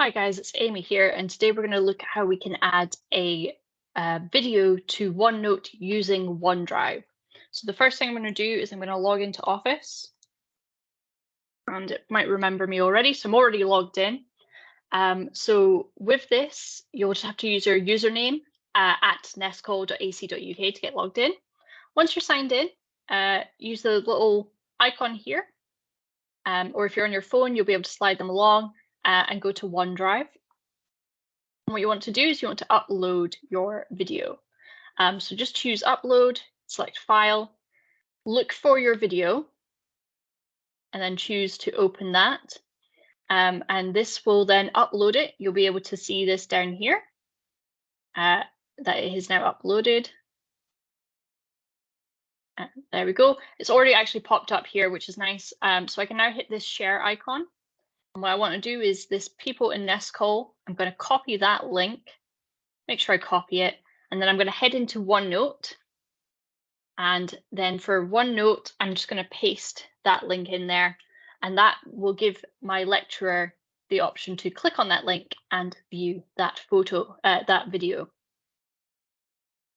Hi guys, it's Amy here, and today we're going to look at how we can add a, uh, video to OneNote using OneDrive. So the first thing I'm going to do is I'm going to log into Office, and it might remember me already, so I'm already logged in. Um, so with this, you'll just have to use your username uh, at nescot.ac.uk to get logged in. Once you're signed in, uh, use the little icon here, um, or if you're on your phone, you'll be able to slide them along uh, and go to OneDrive. And what you want to do is you want to upload your video. Um, so just choose upload, select file, look for your video, and then choose to open that. Um, and this will then upload it. You'll be able to see this down here, uh, that it is now uploaded. Uh, there we go. It's already actually popped up here, which is nice. Um, so I can now hit this share icon and what I want to do is this people in Nescot, I'm going to copy that link, make sure I copy it, and then I'm going to head into OneNote. And then for OneNote, I'm just going to paste that link in there. And that will give my lecturer the option to click on that link and view that photo, uh, that video.